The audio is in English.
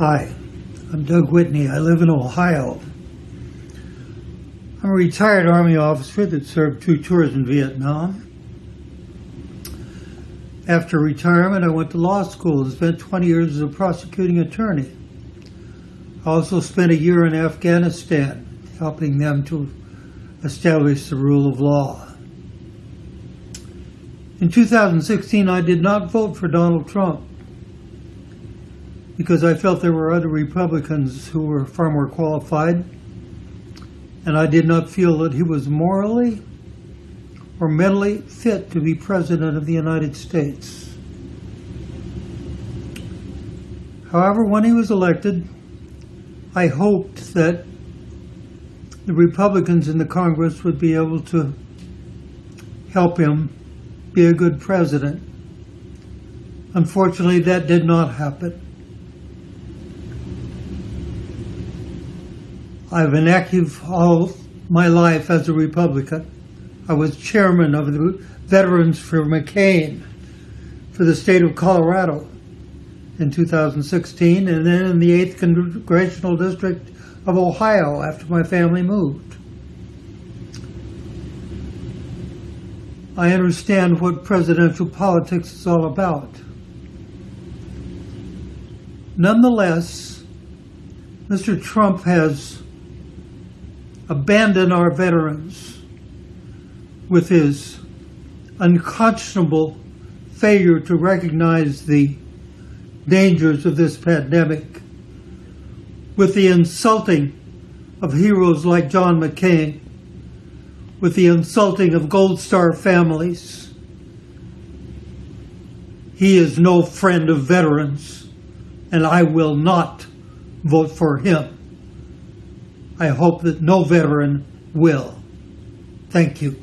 Hi, I'm Doug Whitney. I live in Ohio. I'm a retired Army officer that served two tours in Vietnam. After retirement, I went to law school and spent 20 years as a prosecuting attorney. I also spent a year in Afghanistan helping them to establish the rule of law. In 2016, I did not vote for Donald Trump because I felt there were other Republicans who were far more qualified, and I did not feel that he was morally or mentally fit to be President of the United States. However, when he was elected, I hoped that the Republicans in the Congress would be able to help him be a good president. Unfortunately, that did not happen. I've been active all my life as a Republican. I was chairman of the Veterans for McCain for the state of Colorado in 2016, and then in the 8th Congressional District of Ohio after my family moved. I understand what presidential politics is all about. Nonetheless, Mr. Trump has abandoned our veterans with his unconscionable failure to recognize the dangers of this pandemic, with the insulting of heroes like John McCain, with the insulting of Gold Star families. He is no friend of veterans, and I will not vote for him. I hope that no veteran will. Thank you.